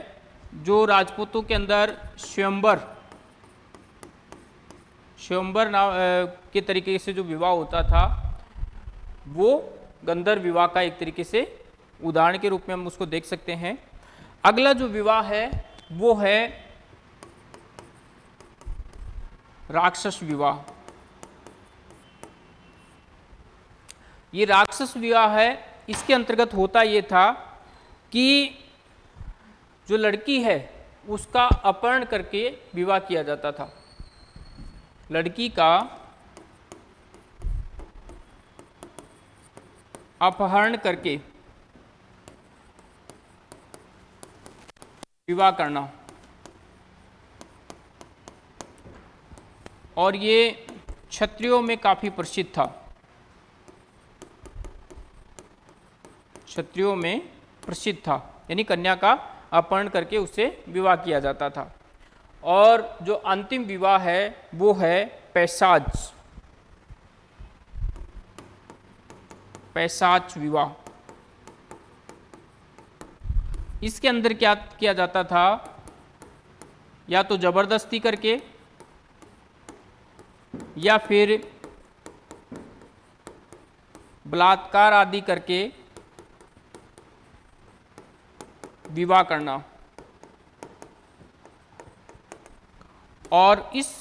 जो राजपूतों के अंदर स्वयंबर स्वयंबर नाम के तरीके से जो विवाह होता था, वो गंधर्व विवाह का एक तरीके से उदाहरण के रूप में हम उसको देख सकते हैं। अगला जो विवाह है, वो है राक्षस विवाह। ये राक्षस विवाह है, इसके अंतर्गत होता ये था कि जो लड़की है, उसका अपहरण करके विवाह किया जाता था। लड़की का अपहरण करके विवाह करना। और ये क्षत्रियों में काफ़ी प्रसिद्ध था। क्षत्रियों में प्रसिद्ध था। यानी कन्या का अपहरण करके उससे विवाह किया जाता था। और जो अंतिम विवाह है, वो है पैसाज। पैसाच विवाह इसके अंदर क्या किया जाता था? या तो ज़बरदस्ती करके, या फिर बलात्कार आदि करके विवाह करना। और इस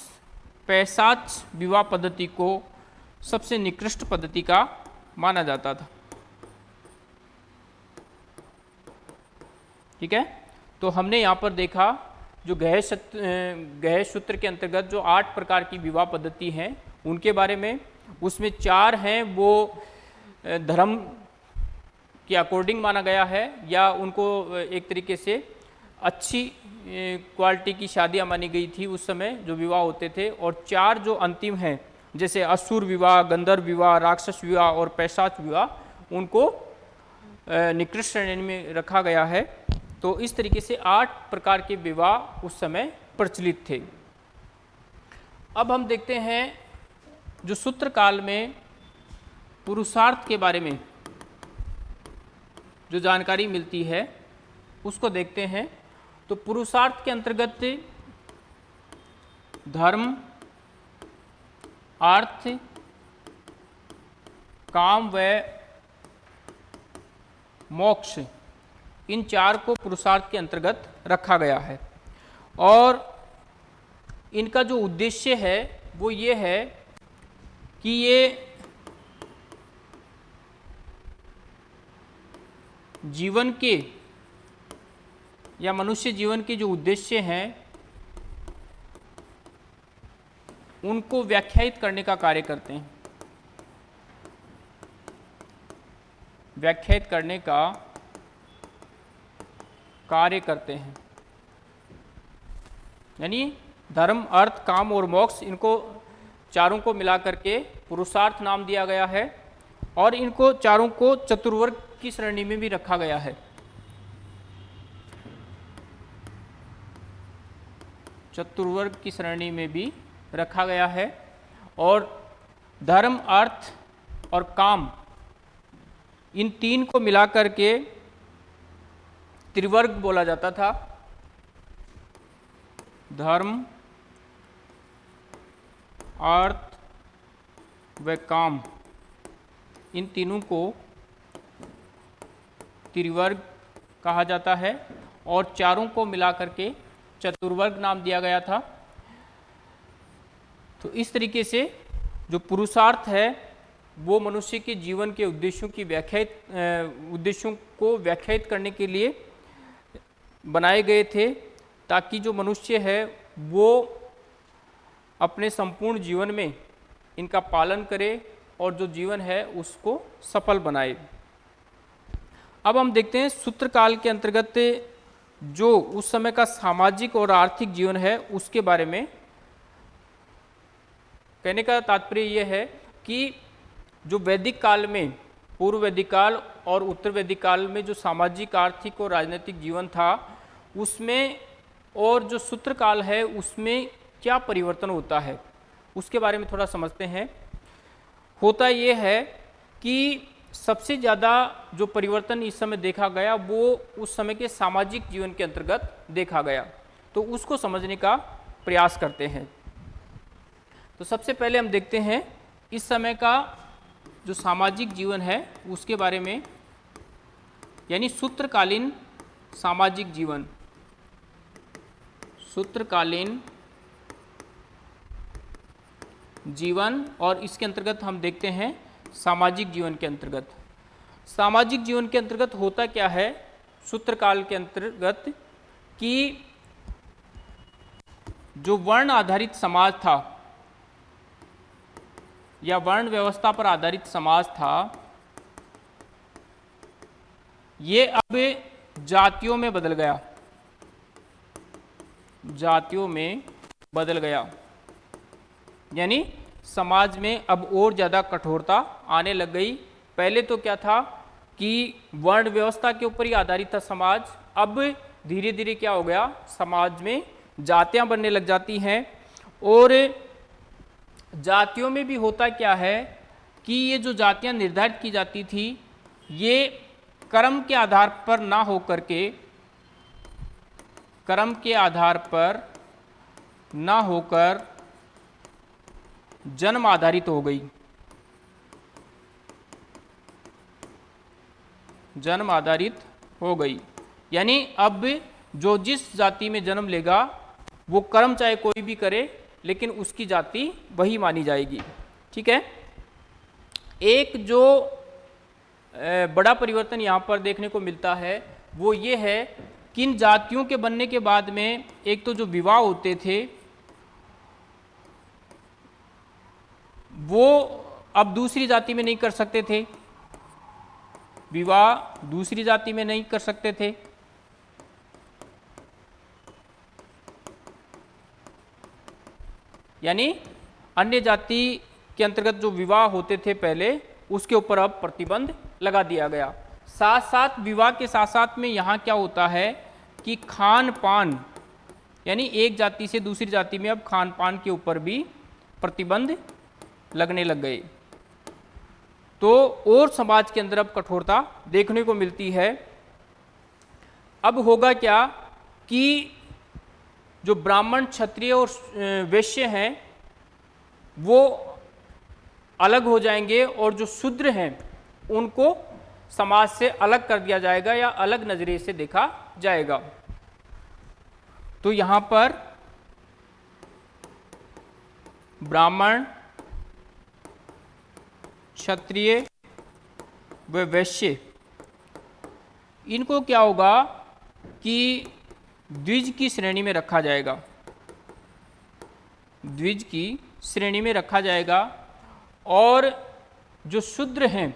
पैसाच विवाह पद्धति को सबसे निकृष्ट पद्धति का माना जाता था। ठीक है? तो हमने यहाँ पर देखा, जो गह गह सूत्र के अंतर्गत जो आठ प्रकार की विवाह पद्धति हैं, उनके बारे में, उसमें चार हैं, वो धर्म के अकॉर्डिंग माना गया है, या उनको एक तरीके से अच्छी क्वालिटी की शादियाँ मानी गई थी उस समय, जो विवाह होते थे, और चार जो अंतिम हैं जैसे असुर विवाह, गंधर्व विवाह, राक्षस विवाह और पैसाच विवाह, उनको निकृष्ट श्रेणी में रखा गया है। तो इस तरीके से आठ प्रकार के विवाह उस समय प्रचलित थे। अब हम देखते हैं जो सूत्र काल में पुरुषार्थ के बारे में जो जानकारी मिलती है, उसको देखते हैं। तो पुरुषार्थ के अंतर्गत धर्म अर्थ, काम व मोक्ष, इन चार को पुरुषार्थ के अंतर्गत रखा गया है। और इनका जो उद्देश्य है, वो ये है कि ये जीवन के या मनुष्य जीवन के जो उद्देश्य हैं उनको व्याख्यायित करने का कार्य करते हैं। व्याख्यायित करने का कार्य करते हैं। यानी धर्म, अर्थ, काम और मोक्ष इनको चारों को मिलाकर के पुरुषार्थ नाम दिया गया है और इनको चारों को चतुर्वर्ग की श्रेणी में भी रखा गया है। चतुर्वर्ग की श्रेणी में भी रखा गया है और धर्म, अर्थ और काम, इन तीन को मिलाकर के त्रिवर्ग बोला जाता था। धर्म, अर्थ व काम, इन तीनों को त्रिवर्ग कहा जाता है और चारों को मिलाकर के चतुर्वर्ग नाम दिया गया था। तो इस तरीके से जो पुरुषार्थ है, वो मनुष्य के जीवन के उद्देश्यों की व्याख्यात उद्देश्यों को व्याख्यात करने के लिए बनाए गए थे, ताकि जो मनुष्य है, वो अपने संपूर्ण जीवन में इनका पालन करे और जो जीवन है, उसको सफल बनाए। अब हम देखते हैं सूत्रकाल के अंतर्गत जो उस समय का सामाजिक और आर्थिक जीवन है, उसके बारे में कहने का तात्पर्य यह है कि जो वैदिक काल में, पूर्व वैदिक काल और उत्तर वैदिक काल में जो सामाजिक, आर्थिक और राजनीतिक जीवन था, उसमें और जो सूत्र काल है, उसमें क्या परिवर्तन होता है, उसके बारे में थोड़ा समझते हैं। होता ये है कि सबसे ज़्यादा जो परिवर्तन इस समय देखा गया, वो उस समय के सामाजिक जीवन के अंतर्गत देखा गया। तो उसको समझने का प्रयास करते हैं। तो सबसे पहले हम देखते हैं इस समय का जो सामाजिक जीवन है, उसके बारे में, यानी सूत्रकालीन सामाजिक जीवन। सूत्रकालीन जीवन और इसके अंतर्गत हम देखते हैं सामाजिक जीवन के अंतर्गत। सामाजिक जीवन के अंतर्गत होता क्या है? सूत्रकाल के अंतर्गत कि जो वर्ण आधारित समाज था या वर्ण व्यवस्था पर आधारित समाज था। ये अब जातियों में बदल गया। जातियों में बदल गया। यानी समाज में अब और ज़्यादा कठोरता आने लग गई। पहले तो क्या था कि वर्ण व्यवस्था के ऊपर ही आधारित था समाज। अब धीरे धीरे क्या हो गया, समाज में जातियाँ बनने लग जाती हैं और जातियों में भी होता क्या है कि ये जो जातियाँ निर्धारित की जाती थी, ये कर्म के आधार पर ना हो करके कर्म के आधार पर ना होकर जन्म आधारित हो गई। जन्म आधारित हो गई। यानी अब जो जिस जाति में जन्म लेगा, वो कर्म चाहे कोई भी करे लेकिन उसकी जाति वही मानी जाएगी। ठीक है? एक जो बड़ा परिवर्तन यहाँ पर देखने को मिलता है, वो ये है किन जातियों के बनने के बाद में एक तो जो विवाह होते थे, वो अब दूसरी जाति में नहीं कर सकते थे। विवाह दूसरी जाति में नहीं कर सकते थे। यानी अन्य जाति के अंतर्गत जो विवाह होते थे पहले, उसके ऊपर अब प्रतिबंध लगा दिया गया। साथ साथ विवाह के साथ साथ में यहाँ क्या होता है कि खान पान यानी एक जाति से दूसरी जाति में अब खान पान के ऊपर भी प्रतिबंध लगने लग गए। तो और समाज के अंदर अब कठोरता देखने को मिलती है। अब होगा क्या कि जो ब्राह्मण क्षत्रिय और वैश्य हैं, वो अलग हो जाएँगे और जो शूद्र हैं, उनको समाज से अलग कर दिया जाएगा या अलग नज़रिए से देखा जाएगा। तो यहाँ पर ब्राह्मण, क्षत्रिय वैश्य, इनको क्या होगा कि द्विज की श्रेणी में रखा जाएगा। द्विज की श्रेणी में रखा जाएगा और जो शूद्र हैं,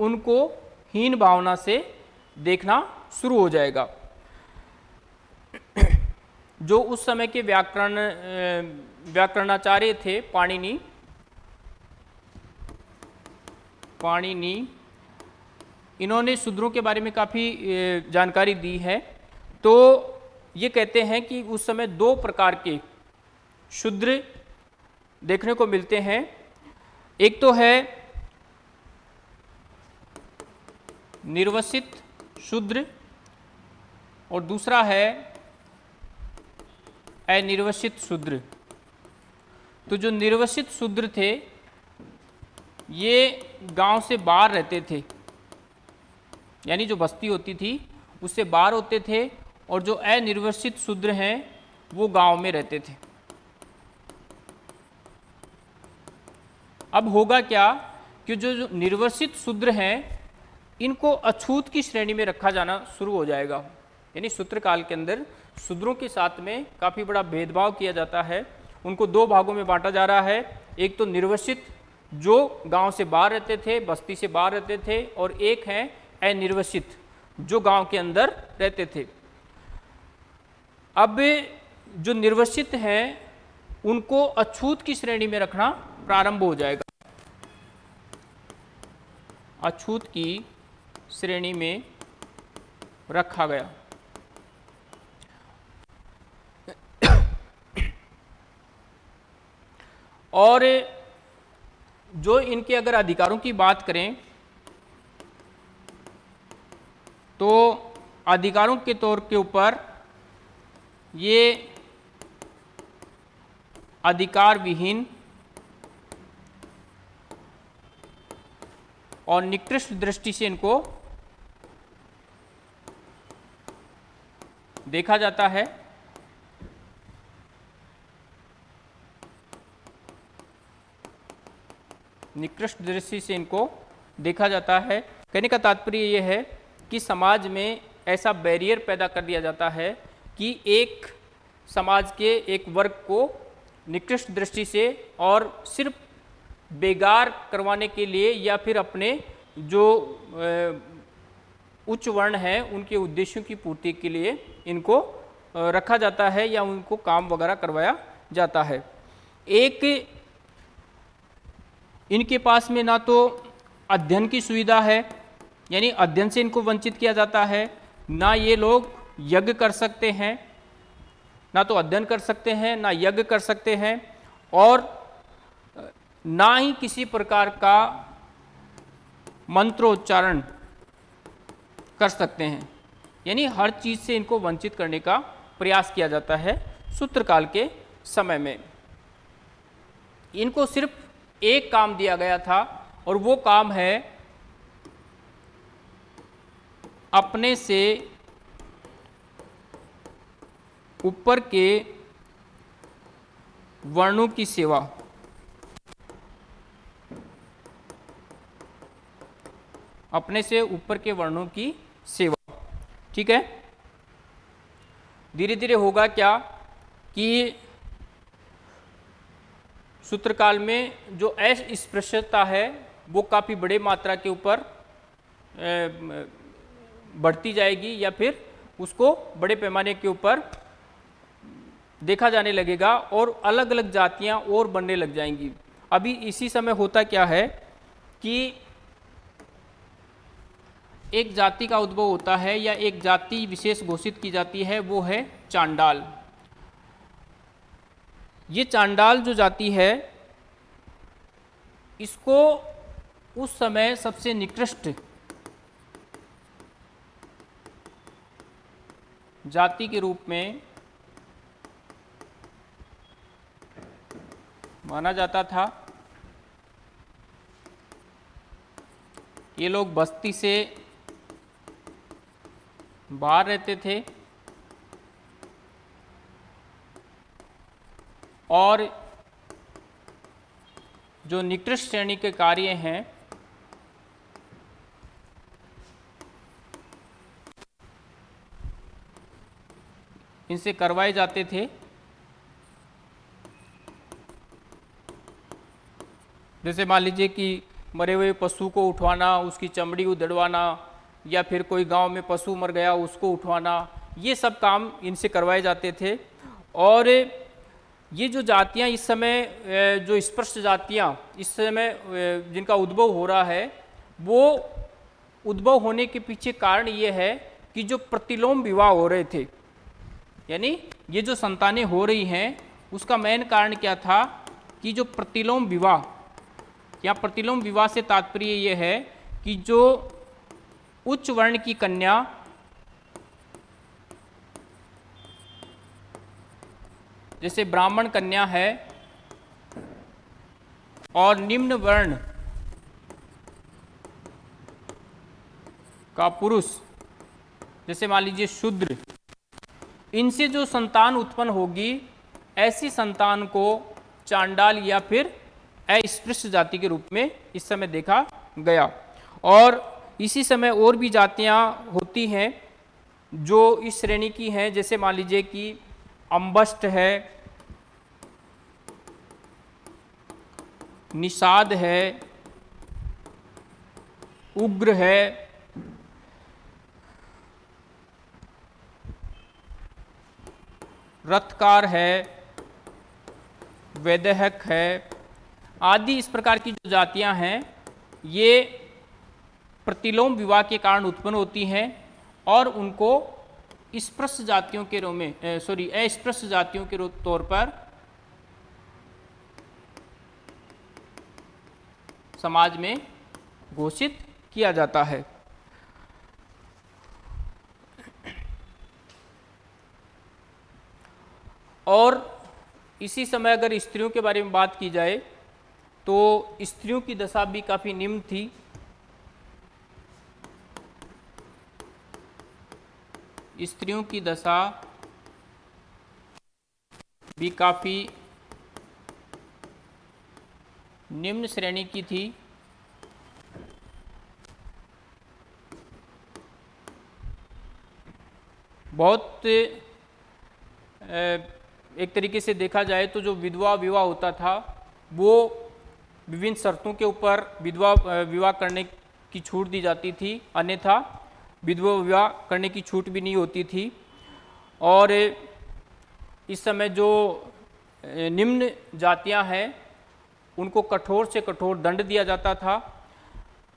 उनको हीन भावना से देखना शुरू हो जाएगा। जो उस समय के व्याकरण व्याकरणाचार्य थे, पाणिनि पाणिनि इन्होंने शूद्रों के बारे में काफ़ी जानकारी दी है। तो ये कहते हैं कि उस समय दो प्रकार के शूद्र देखने को मिलते हैं। एक तो है निर्वसित शूद्र और दूसरा है अनिर्वसित शूद्र। तो जो निर्वसित शूद्र थे, ये गाँव से बाहर रहते थे। यानी जो बस्ती होती थी उससे बाहर होते थे और जो अनिर्वसित शूद्र हैं वो गाँव में रहते थे। अब होगा क्या कि जो, जो निर्वसित शूद्र हैं इनको अछूत की श्रेणी में रखा जाना शुरू हो जाएगा। यानी सूत्र काल के अंदर शूद्रों के साथ में काफ़ी बड़ा भेदभाव किया जाता है। उनको दो भागों में बांटा जा रहा है। एक तो निर्वसित जो गाँव से बाहर रहते थे बस्ती से बाहर रहते थे और एक हैं अनिर्वसित, जो गाँव के अंदर रहते थे। अब जो निर्वसित हैं, उनको अछूत की श्रेणी में रखना प्रारंभ हो जाएगा। अछूत की श्रेणी में रखा गया। और जो इनके अगर अधिकारों की बात करें तो अधिकारों के तौर के ऊपर ये अधिकार विहीन और निकृष्ट दृष्टि से इनको देखा जाता है। निकृष्ट दृष्टि से इनको देखा जाता है। कहने का तात्पर्य यह है कि समाज में ऐसा बैरियर पैदा कर दिया जाता है कि एक समाज के एक वर्ग को निकृष्ट दृष्टि से और सिर्फ़ बेगार करवाने के लिए या फिर अपने जो उच्च वर्ण हैं, उनके उद्देश्यों की पूर्ति के लिए इनको रखा जाता है या उनको काम वगैरह करवाया जाता है। एक, इनके पास में ना तो अध्ययन की सुविधा है यानी अध्ययन से इनको वंचित किया जाता है। ना ये लोग यज्ञ कर सकते हैं, ना तो अध्ययन कर सकते हैं, ना यज्ञ कर सकते हैं और, ना ही किसी प्रकार का मंत्रोच्चारण कर सकते हैं। यानी हर चीज़ से इनको वंचित करने का प्रयास किया जाता है सूत्रकाल के समय में। इनको सिर्फ़ एक काम दिया गया था और वो काम है अपने से ऊपर के वर्णों की सेवा अपने से ऊपर के वर्णों की सेवा ठीक है? धीरे धीरे होगा क्या कि सूत्रकाल में जो अस्पृश्यता है, वो काफ़ी बड़े मात्रा के ऊपर बढ़ती जाएगी या फिर उसको बड़े पैमाने के ऊपर देखा जाने लगेगा और अलग अलग जातियाँ और बनने लग जाएँगी। अभी इसी समय होता क्या है कि एक जाति का उद्भव होता है या एक जाति विशेष घोषित की जाती है, वो है चांडाल। ये चांडाल जो जाति है, इसको उस समय सबसे निकृष्ट जाति के रूप में माना जाता था। ये लोग बस्ती से बाहर रहते थे और जो निकृष्ट श्रेणी के कार्य हैं इनसे करवाए जाते थे। जैसे मान लीजिए कि मरे हुए पशु को उठवाना, उसकी चमड़ी उधड़वाना, या फिर कोई गाँव में पशु मर गया, उसको उठवाना, ये सब काम इनसे करवाए जाते थे। और ये जो जातियाँ इस समय जो स्पष्ट जातियाँ इस समय जिनका उद्भव हो रहा है, वो उद्भव होने के पीछे कारण ये है कि जो प्रतिलोम विवाह हो रहे थे यानी ये जो संतानें हो रही हैं, उसका मेन कारण क्या था कि जो प्रतिलोम विवाह, या प्रतिलोम विवाह से तात्पर्य ये है कि जो उच्च वर्ण की कन्या जैसे ब्राह्मण कन्या है और निम्न वर्ण का पुरुष, जैसे मान लीजिए शूद्र इनसे जो संतान उत्पन्न होगी, ऐसी संतान को चांडाल या फिर अस्पृश्य जाति के रूप में इस समय देखा गया। और इसी समय और भी जातियाँ होती हैं जो इस श्रेणी की हैं, जैसे मान लीजिए कि अम्बस्ट है, निषाद है, उग्र है रथकार है, वैदहक है, आदि इस प्रकार की जो जातियाँ हैं, ये प्रतिलोम विवाह के कारण उत्पन्न होती हैं और उनको स्पृश्य जातियों के रूप में सॉरी अस्पृश्य जातियों के तौर पर समाज में घोषित किया जाता है। और इसी समय अगर स्त्रियों के बारे में बात की जाए तो स्त्रियों की दशा भी काफ़ी निम्न थी। स्त्रियों की दशा भी काफ़ी निम्न श्रेणी की थी। बहुत एक तरीके से देखा जाए तो जो विधवा विवाह होता था, वो विभिन्न शर्तों के ऊपर विधवा विवाह करने की छूट दी जाती थी। अन्यथा विधवा विवाह करने की छूट भी नहीं होती थी। और इस समय जो निम्न जातियाँ हैं, उनको कठोर से कठोर दंड दिया जाता था।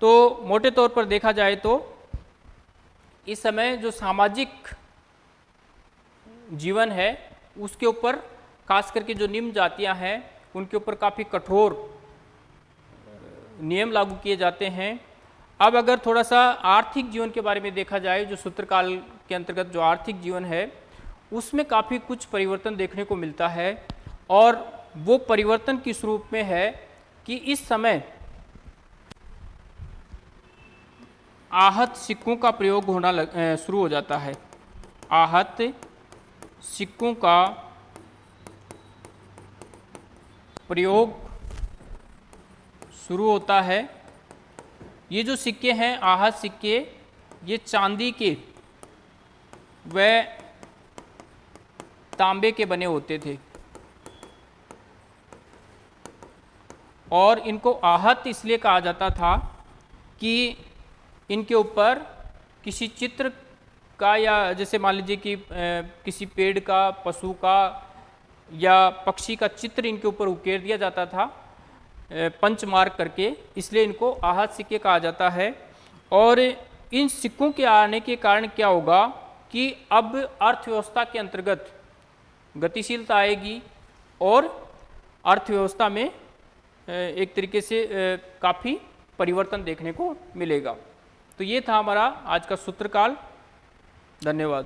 तो मोटे तौर पर देखा जाए तो इस समय जो सामाजिक जीवन है उसके ऊपर, खास करके जो निम्न जातियाँ हैं, उनके ऊपर काफ़ी कठोर नियम लागू किए जाते हैं। अब अगर थोड़ा सा आर्थिक जीवन के बारे में देखा जाए, जो सूत्रकाल के अंतर्गत जो आर्थिक जीवन है, उसमें काफ़ी कुछ परिवर्तन देखने को मिलता है और वो परिवर्तन किस रूप में है कि इस समय आहत सिक्कों का प्रयोग होना शुरू हो जाता है। आहत सिक्कों का प्रयोग शुरू होता है। ये जो सिक्के हैं, आहत सिक्के, ये चांदी के व तांबे के बने होते थे। और इनको आहत इसलिए कहा जाता था कि इनके ऊपर किसी चित्र का या जैसे मान लीजिए कि किसी पेड़ का, पशु का या पक्षी का चित्र इनके ऊपर उकेर दिया जाता था पंच मार्क करके, इसलिए इनको आहत सिक्के कहा जाता है। और इन सिक्कों के आने के कारण क्या होगा कि अब अर्थव्यवस्था के अंतर्गत गतिशीलता आएगी और अर्थव्यवस्था में एक तरीके से काफ़ी परिवर्तन देखने को मिलेगा। तो ये था हमारा आज का सूत्रकाल। धन्यवाद।